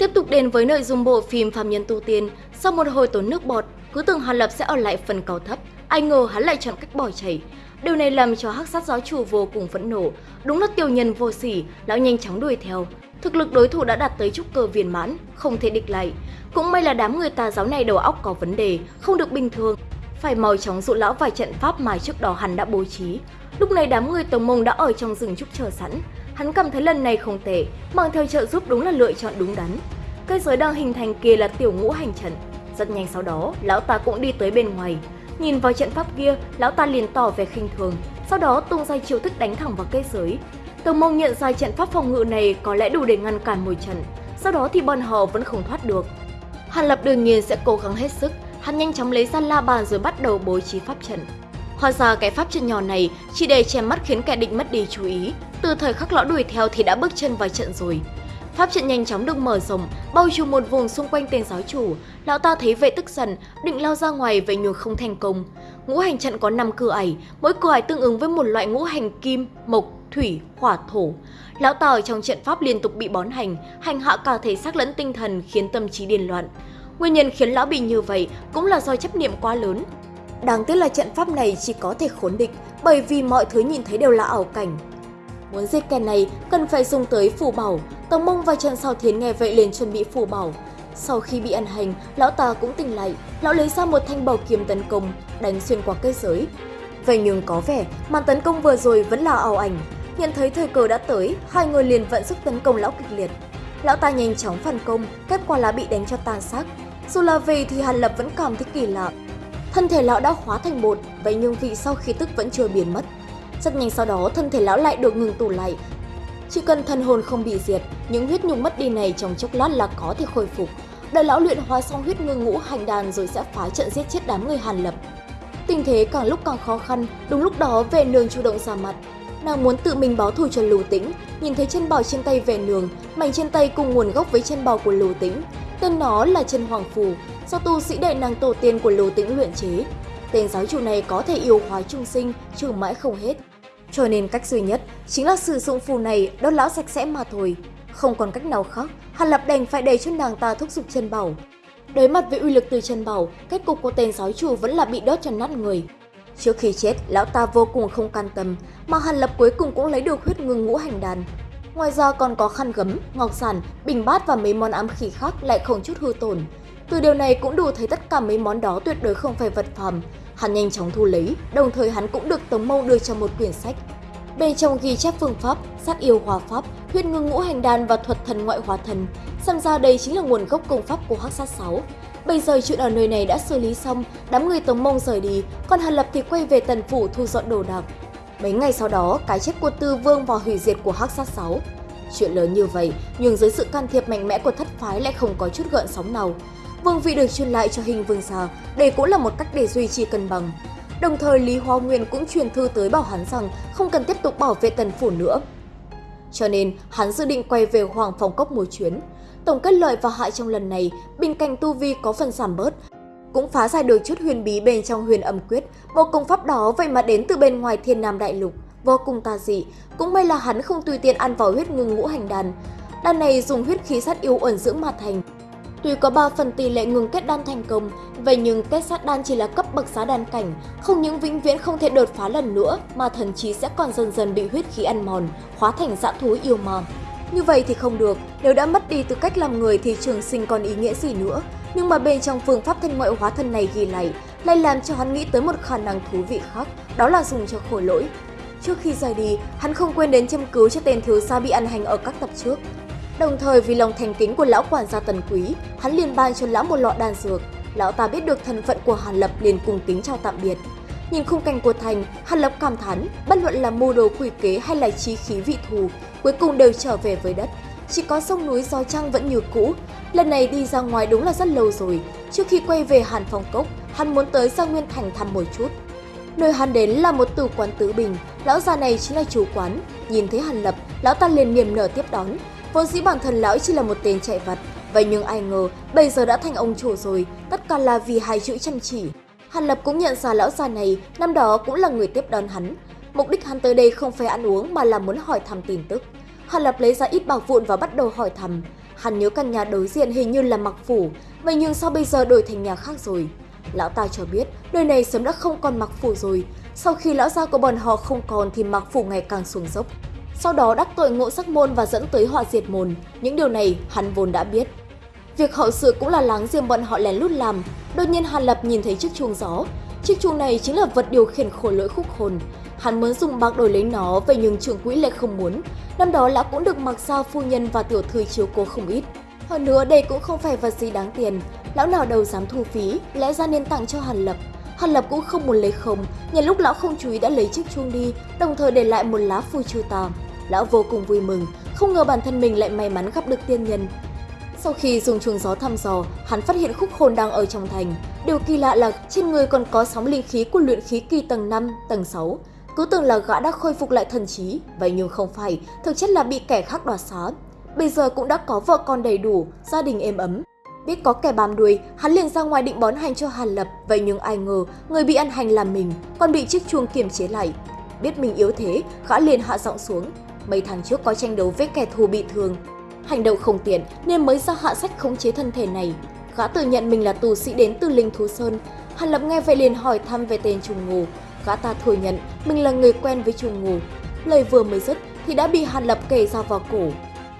Tiếp tục đến với nội dung bộ phim Phạm Nhân Tu Tiên, sau một hồi tốn nước bọt, cứ tưởng Hàn Lập sẽ ở lại phần cầu thấp, ai ngờ hắn lại chọn cách bỏ chạy. Điều này làm cho hắc sát giáo chủ vô cùng phẫn nộ, đúng là tiểu nhân vô sỉ, lão nhanh chóng đuổi theo. Thực lực đối thủ đã đạt tới trúc cơ viên mãn, không thể địch lại. Cũng may là đám người tà giáo này đầu óc có vấn đề, không được bình thường. Phải mau chóng dụ lão vài trận pháp mà trước đó hắn đã bố trí. Lúc này đám người tổng mông đã ở trong rừng trúc chờ sẵn. Hắn cảm thấy lần này không tệ, mang theo trợ giúp đúng là lựa chọn đúng đắn. Cây giới đang hình thành kia là tiểu ngũ hành trận. Rất nhanh sau đó, lão ta cũng đi tới bên ngoài. Nhìn vào trận pháp kia, lão ta liền tỏ vẻ khinh thường, sau đó tung ra chiêu thức đánh thẳng vào cây giới. Tổng mông nhận ra trận pháp phòng ngự này có lẽ đủ để ngăn cản một trận, sau đó thì bọn họ vẫn không thoát được. Hàn Lập đương nhiên sẽ cố gắng hết sức, hắn nhanh chóng lấy ra la bàn rồi bắt đầu bố trí pháp trận. Hóa ra cái pháp trận nhỏ này chỉ để che mắt khiến kẻ địch mất đi chú ý, từ thời khắc lão đuổi theo thì đã bước chân vào trận rồi. Pháp trận nhanh chóng được mở rộng, bao trùm một vùng xung quanh tên giáo chủ. Lão ta thấy vậy tức giận, định lao ra ngoài vậy nhưng không thành công. Ngũ hành trận có 5 cửa ải, mỗi cửa ải tương ứng với một loại ngũ hành kim, mộc, thủy, hỏa, thổ. Lão ta ở trong trận pháp liên tục bị bón hành, hành hạ cả thể xác lẫn tinh thần khiến tâm trí điên loạn. Nguyên nhân khiến lão bị như vậy cũng là do chấp niệm quá lớn. Đáng tiếc là trận pháp này chỉ có thể khốn địch bởi vì mọi thứ nhìn thấy đều là ảo cảnh. Muốn giết kẻ này cần phải dùng tới phù bảo, Tống Mông và Trần Sao Thiến nghe vậy liền chuẩn bị phù bảo. Sau khi bị ăn hành, lão ta cũng tỉnh lại, lão lấy ra một thanh bảo kiếm tấn công, đánh xuyên qua cây giới. Vậy nhưng có vẻ màn tấn công vừa rồi vẫn là ảo ảnh. Nhận thấy thời cơ đã tới, hai người liền vận sức tấn công lão kịch liệt. Lão ta nhanh chóng phản công, kết quả là bị đánh cho tan xác. Dù là về thì Hàn Lập vẫn cảm thấy kỳ lạ. Thân thể lão đã hóa thành bột, vậy nhưng vì sau khi tức vẫn chưa biến mất. Rất nhanh sau đó, thân thể lão lại được ngừng tụ lại. Chỉ cần thân hồn không bị diệt, những huyết nhục mất đi này trong chốc lát là có thể khôi phục. Đợi lão luyện hóa xong huyết ngư ngũ hành đàn rồi sẽ phá trận giết chết đám người Hàn Lập. Tình thế càng lúc càng khó khăn, đúng lúc đó về nương chủ động ra mặt. Nàng muốn tự mình báo thù cho Lưu Tĩnh, nhìn thấy chân bào trên tay về nương, mảnh trên tay cùng nguồn gốc với chân bào của Lưu Tĩnh. Tên nó là chân hoàng phù, do tu sĩ đệ nàng tổ tiên của Lưu Tĩnh luyện chế. Tên giáo chủ này có thể yêu hóa trung sinh, trừ mãi không hết. Cho nên cách duy nhất chính là sử dụng phù này đốt lão sạch sẽ mà thôi. Không còn cách nào khác, Hàn Lập đành phải để cho nàng ta thúc giục chân bảo. Đối mặt với uy lực từ chân bảo, kết cục của tên giáo chủ vẫn là bị đốt cho nát người. Trước khi chết, lão ta vô cùng không can tâm, mà Hàn Lập cuối cùng cũng lấy được huyết ngưng ngũ hành đàn. Ngoài ra còn có khăn gấm, ngọc sản, bình bát và mấy món ám khí khác lại không chút hư tổn. Từ điều này cũng đủ thấy tất cả mấy món đó tuyệt đối không phải vật phẩm. Hắn nhanh chóng thu lấy, đồng thời hắn cũng được Tống Mâu đưa cho một quyển sách. Bên trong ghi chép phương pháp, sát yêu hòa pháp, huyết ngưng ngũ hành đàn và thuật thần ngoại hóa thần. Xem ra đây chính là nguồn gốc công pháp của Hắc Sát 6. Bây giờ chuyện ở nơi này đã xử lý xong, đám người Tống Mông rời đi, còn Hàn Lập thì quay về tần phủ thu dọn đồ đạc. Mấy ngày sau đó, cái chết của Tư Vương và hủy diệt của Hắc Sát 6. Chuyện lớn như vậy, nhưng dưới sự can thiệp mạnh mẽ của thất phái lại không có chút gợn sóng nào. Vương vị được truyền lại cho hình vương già, đây cũng là một cách để duy trì cân bằng. Đồng thời Lý Hoa Nguyên cũng truyền thư tới bảo hắn rằng không cần tiếp tục bảo vệ tần phủ nữa. Cho nên hắn dự định quay về Hoàng Phòng Cốc một chuyến. Tổng kết lợi và hại trong lần này, bên cạnh tu vi có phần giảm bớt, cũng phá giải được chút huyền bí bên trong huyền âm quyết, bộ công pháp đó vậy mà đến từ bên ngoài thiên nam đại lục, vô cùng tà dị, cũng may là hắn không tùy tiện ăn vào huyết ngưng ngũ hành đàn. Đàn này dùng huyết khí sát yêu ẩn dưỡng mà thành, Tuy có 3 phần tỷ lệ ngừng kết đan thành công, vậy nhưng kết sát đan chỉ là cấp bậc giá đan cảnh, không những vĩnh viễn không thể đột phá lần nữa mà thần chí sẽ còn dần dần bị huyết khí ăn mòn, hóa thành dã thú yêu ma. Như vậy thì không được, nếu đã mất đi tư cách làm người thì trường sinh còn ý nghĩa gì nữa. Nhưng mà bên trong phương pháp thân ngoại hóa thân này ghi lại, lại làm cho hắn nghĩ tới một khả năng thú vị khác, đó là dùng cho khổ lỗi. Trước khi rời đi, hắn không quên đến châm cứu cho tên thiếu gia bị ăn hành ở các tập trước. Đồng thời vì lòng thành kính của lão quản gia Tần Quý, hắn liền ban cho lão một lọ đan dược. Lão ta biết được thân phận của Hàn Lập liền cùng kính chào tạm biệt. Nhìn khung cảnh của thành, Hàn Lập cảm thán, bất luận là mưu đồ quỷ kế hay là trí khí vị thù, cuối cùng đều trở về với đất. Chỉ có sông núi gió trăng vẫn như cũ. Lần này đi ra ngoài đúng là rất lâu rồi. Trước khi quay về Hàn Phong Cốc, hắn muốn tới Giang Nguyên Thành thăm một chút. Nơi hắn đến là một tử quán tứ bình, lão già này chính là chủ quán. Nhìn thấy Hàn Lập, lão ta liền niềm nở tiếp đón, Vốn dĩ bản thân lão chỉ là một tên chạy vặt, vậy nhưng ai ngờ bây giờ đã thành ông chủ rồi, tất cả là vì hai chữ chăm chỉ. Hàn Lập cũng nhận ra lão già này, năm đó cũng là người tiếp đón hắn. Mục đích hắn tới đây không phải ăn uống mà là muốn hỏi thăm tin tức. Hàn Lập lấy ra ít bạc vụn và bắt đầu hỏi thăm. Hắn nhớ căn nhà đối diện hình như là mặc phủ, vậy nhưng sao bây giờ đổi thành nhà khác rồi? Lão ta cho biết nơi này sớm đã không còn mặc phủ rồi, sau khi lão gia của bọn họ không còn thì mặc phủ ngày càng xuống dốc. Sau đó đắc tội ngộ sắc môn và dẫn tới họa diệt môn, những điều này hắn vốn đã biết. Việc hậu sự cũng là láng giềng bọn họ lén lút làm, đột nhiên Hàn Lập nhìn thấy chiếc chuông gió. Chiếc chuông này chính là vật điều khiển khổ lỗi khúc hồn. Hắn muốn dùng bạc đổi lấy nó, về nhưng trưởng quỹ lại không muốn. Năm đó lão cũng được mặc sao phu nhân và tiểu thư chiếu cố không ít. Hơn nữa đây cũng không phải vật gì đáng tiền, lão nào đâu dám thu phí, lẽ ra nên tặng cho Hàn Lập. Hàn Lập cũng không muốn lấy không, nhân lúc lão không chú ý đã lấy chiếc chuông đi, đồng thời để lại một lá phù chư tà. Lão vô cùng vui mừng, không ngờ bản thân mình lại may mắn gặp được tiên nhân. Sau khi dùng chuông gió thăm dò, hắn phát hiện khúc hồn đang ở trong thành. Điều kỳ lạ là trên người còn có sóng linh khí của luyện khí kỳ tầng 5, tầng 6. Cứ tưởng là gã đã khôi phục lại thần trí, vậy nhưng không phải, thực chất là bị kẻ khác đoạt xá. Bây giờ cũng đã có vợ con đầy đủ, gia đình êm ấm. Biết có kẻ bám đuôi, hắn liền ra ngoài định bón hành cho Hàn Lập, vậy nhưng ai ngờ người bị ăn hành là mình, còn bị chiếc chuông kiềm chế lại. Biết mình yếu thế, gã liền hạ giọng xuống. Mấy tháng trước có tranh đấu với kẻ thù bị thương, Hành động không tiện nên mới ra hạ sách khống chế thân thể này. Gã tự nhận mình là tù sĩ đến từ Linh Thú Sơn. Hàn Lập nghe vậy liền hỏi thăm về tên Trùng Ngù. Gã ta thừa nhận mình là người quen với Trùng Ngù. Lời vừa mới dứt thì đã bị Hàn Lập kể ra vào cổ.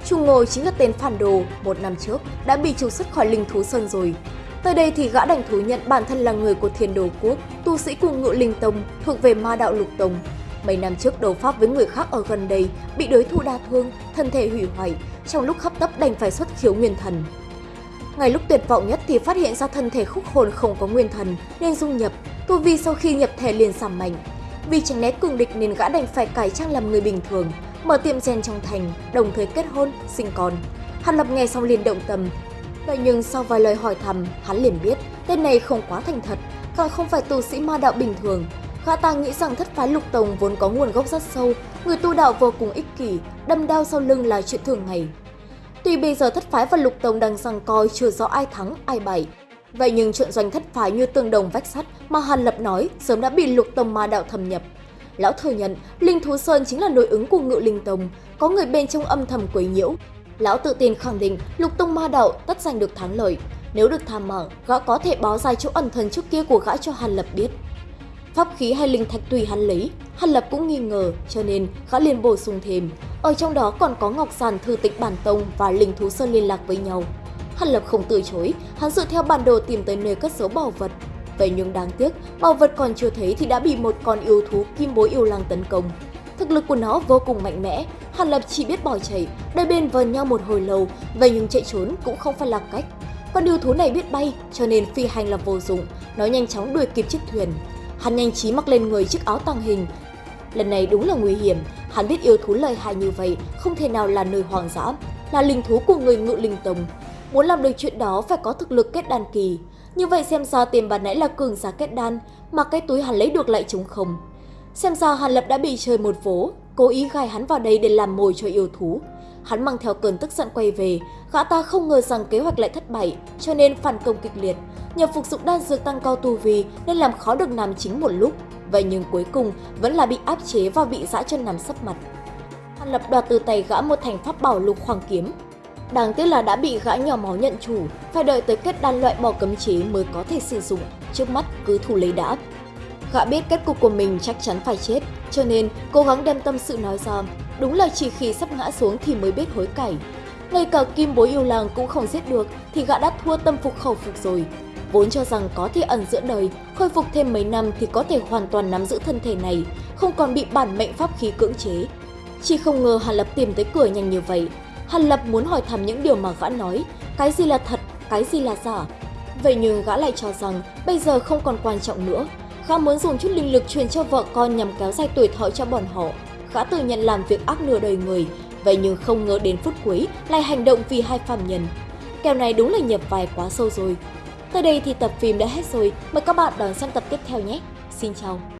Trùng Ngô chính là tên phản đồ, một năm trước đã bị trục xuất khỏi Linh Thú Sơn rồi. Tới đây thì gã đành thú nhận bản thân là người của Thiên Đồ Quốc, tu sĩ cùng ngự linh tông, thuộc về ma đạo lục tông. Mấy năm trước đấu pháp với người khác ở gần đây, bị đối thủ đa thương, thân thể hủy hoại, trong lúc hấp tấp đành phải xuất khiếu nguyên thần. Ngay lúc tuyệt vọng nhất thì phát hiện ra thân thể khúc hồn không có nguyên thần nên dung nhập, tu vi sau khi nhập thể liền giảm mạnh. Vì tránh né cường địch nên gã đành phải cải trang làm người bình thường, mở tiệm rèn trong thành, đồng thời kết hôn, sinh con. Hàn Lập nghe xong liền động tâm. Vậy nhưng sau vài lời hỏi thăm, hắn liền biết tên này không quá thành thật, còn không phải tu sĩ ma đạo bình thường, Gã ta nghĩ rằng thất phái lục tông vốn có nguồn gốc rất sâu, người tu đạo vô cùng ích kỷ, đâm đao sau lưng là chuyện thường ngày. Tuy bây giờ thất phái và lục tông đang giằng coi chưa rõ ai thắng, ai bại. Vậy nhưng chuyện doanh thất phái như tương đồng vách sắt mà Hàn Lập nói sớm đã bị lục tông ma đạo thâm nhập. Lão thừa nhận Linh Thú Sơn chính là nội ứng của ngự linh tông, có người bên trong âm thầm quấy nhiễu. Lão tự tin khẳng định lục tông ma đạo tất giành được thắng lợi. Nếu được tham mở, gã có thể báo ra chỗ ẩn thần trước kia của gã cho Hàn Lập biết. Pháp khí hay linh thạch tùy hắn lấy, Hàn Lập cũng nghi ngờ, cho nên gã liền bổ sung thêm. Ở trong đó còn có Ngọc Sàn thư tịch bản tông và linh thú sơn liên lạc với nhau. Hàn Lập không từ chối, hắn dựa theo bản đồ tìm tới nơi cất giấu bảo vật. Vậy nhưng đáng tiếc, bảo vật còn chưa thấy thì đã bị một con yêu thú kim bối yêu lang tấn công. Thực lực của nó vô cùng mạnh mẽ, Hàn Lập chỉ biết bỏ chạy, đôi bên vờn nhau một hồi lâu, vậy nhưng chạy trốn cũng không phải là cách. Con yêu thú này biết bay, cho nên phi hành là vô dụng, nó nhanh chóng đuổi kịp chiếc thuyền. Hắn nhanh trí mặc lên người chiếc áo tàng hình. Lần này đúng là nguy hiểm, hắn biết yêu thú lợi hại như vậy không thể nào là nơi hoang dã, là linh thú của người ngự linh tông. Muốn làm được chuyện đó phải có thực lực kết đan kỳ. Như vậy xem ra tiền bàn nãy là cường giả kết đan, mà cái túi hắn lấy được lại trống không. Xem ra Hàn Lập đã bị chơi một vố, cố ý gai hắn vào đây để làm mồi cho yêu thú. Hắn mang theo cơn tức giận quay về, gã ta không ngờ rằng kế hoạch lại thất bại, cho nên phản công kịch liệt. Nhờ phục dụng đan dược tăng cao tu vi nên làm khó được nam chính một lúc, vậy nhưng cuối cùng vẫn là bị áp chế và bị dã chân nằm sấp mặt. Hàn Lập đoạt từ tay gã một thành pháp bảo lục hoàng kiếm. Đáng tiếc là đã bị gã nhỏ máu nhận chủ, phải đợi tới kết đan loại bỏ cấm chế mới có thể sử dụng, trước mắt cứ thủ lấy đã. Gã biết kết cục của mình chắc chắn phải chết, cho nên cố gắng đem tâm sự nói ra. Đúng là chỉ khi sắp ngã xuống thì mới biết hối cải. Ngay cả kim bối yêu làng cũng không giết được thì gã đã thua tâm phục khẩu phục rồi. Vốn cho rằng có thể ẩn giữa đời, khôi phục thêm mấy năm thì có thể hoàn toàn nắm giữ thân thể này, không còn bị bản mệnh pháp khí cưỡng chế. Chỉ không ngờ Hàn Lập tìm tới cửa nhanh như vậy. Hàn Lập muốn hỏi thăm những điều mà gã nói, cái gì là thật, cái gì là giả. Vậy nhưng gã lại cho rằng bây giờ không còn quan trọng nữa, Gã muốn dùng chút linh lực truyền cho vợ con nhằm kéo dài tuổi thọ cho bọn họ. Gã tự nhận làm việc ác nửa đời người, vậy nhưng không ngờ đến phút cuối lại hành động vì hai phạm nhân. Kèo này đúng là nhập vai quá sâu rồi. Tới đây thì tập phim đã hết rồi, mời các bạn đón xem tập tiếp theo nhé. Xin chào!